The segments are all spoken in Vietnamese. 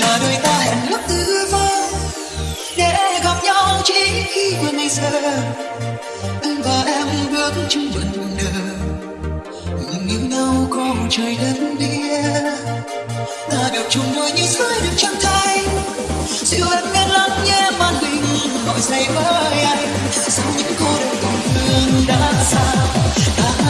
là đôi ta hẹn ước tư vơ để gặp nhau chỉ khi qua ngày giờ anh và em bước chung bận nở ngừng yêu nhau có trời đất địa ta được chung đôi như dưới được trăng thay. Dịu em nghe lắng nghe màn hình, gọi dậy với anh. Sau những cô đơn còn thương đã xa. Ta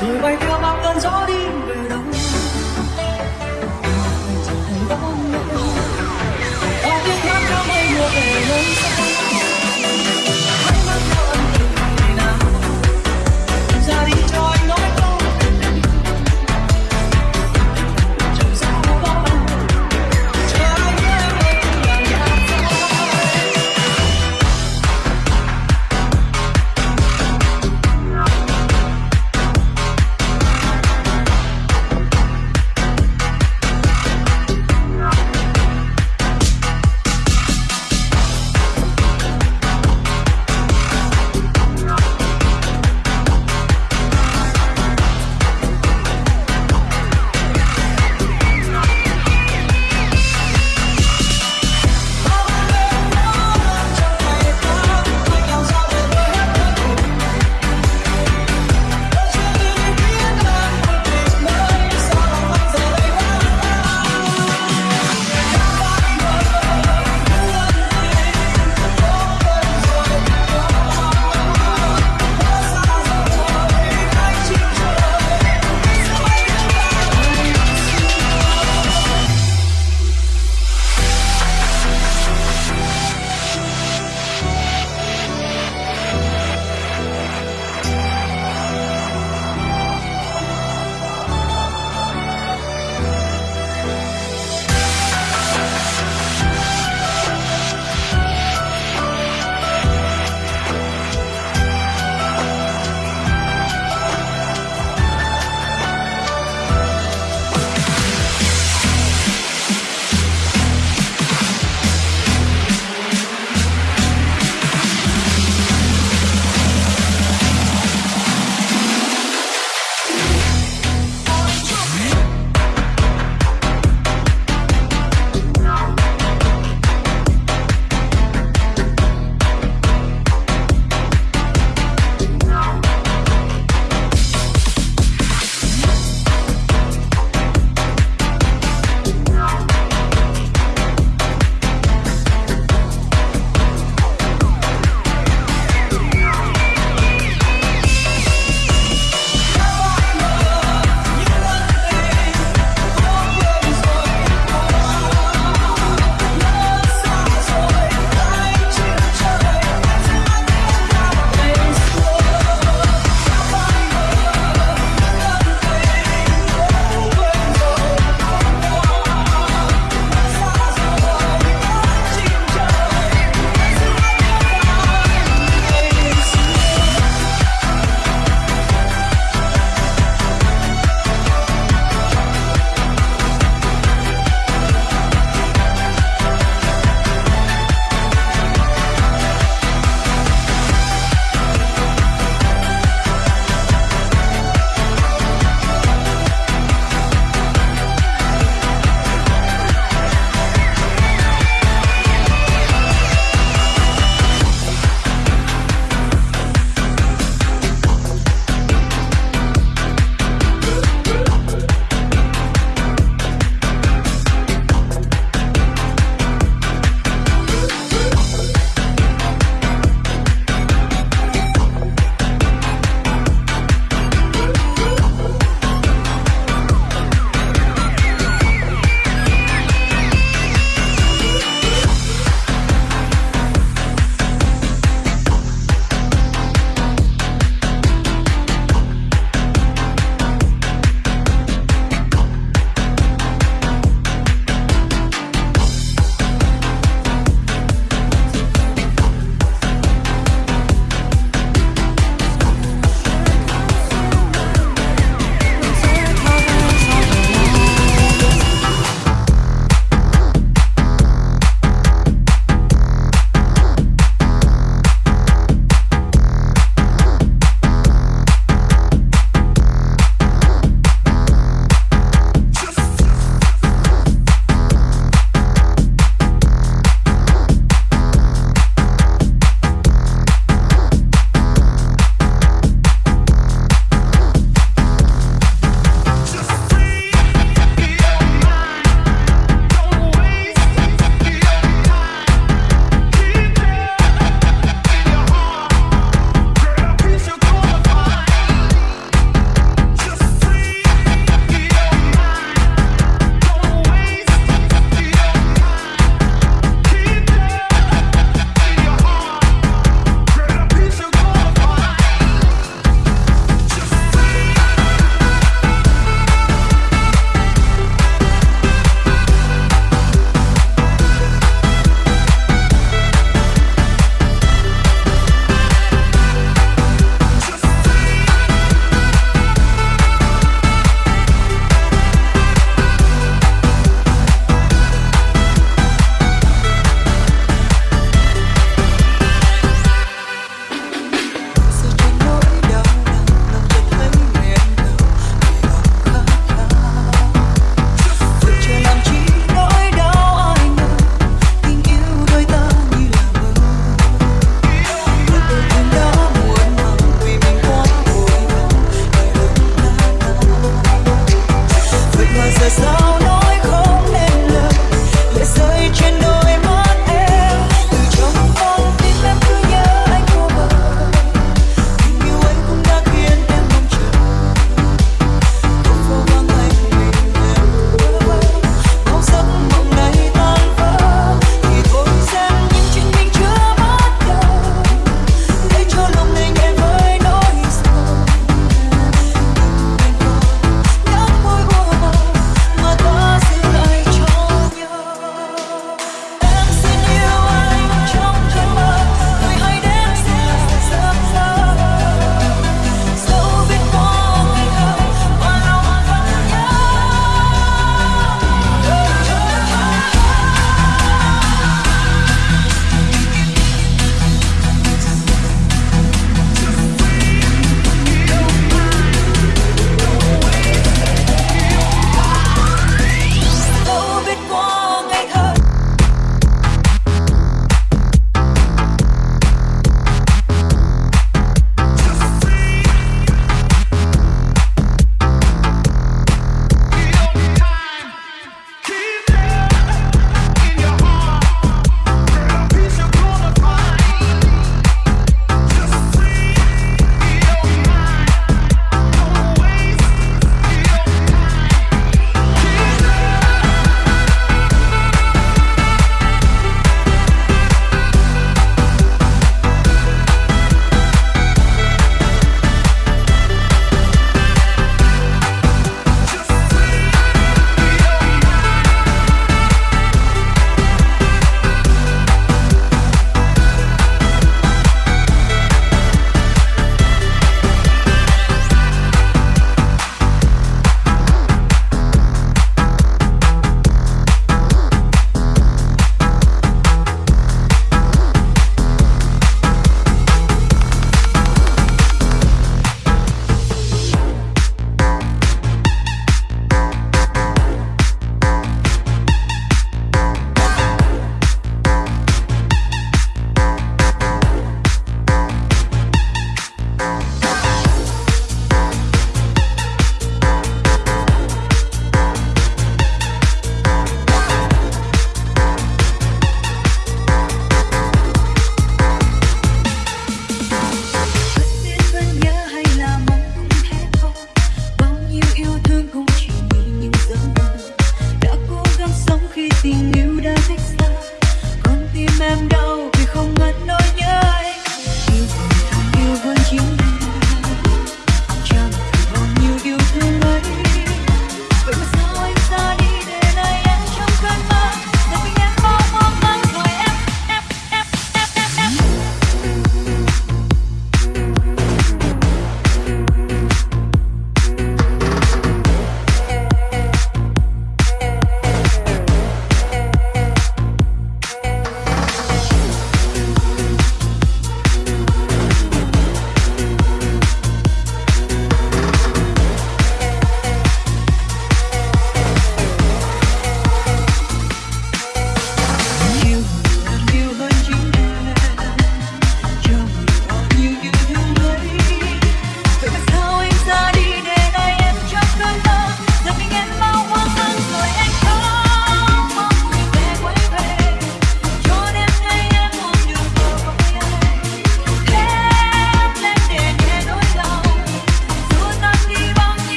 rồi bay theo bao cơn gió đi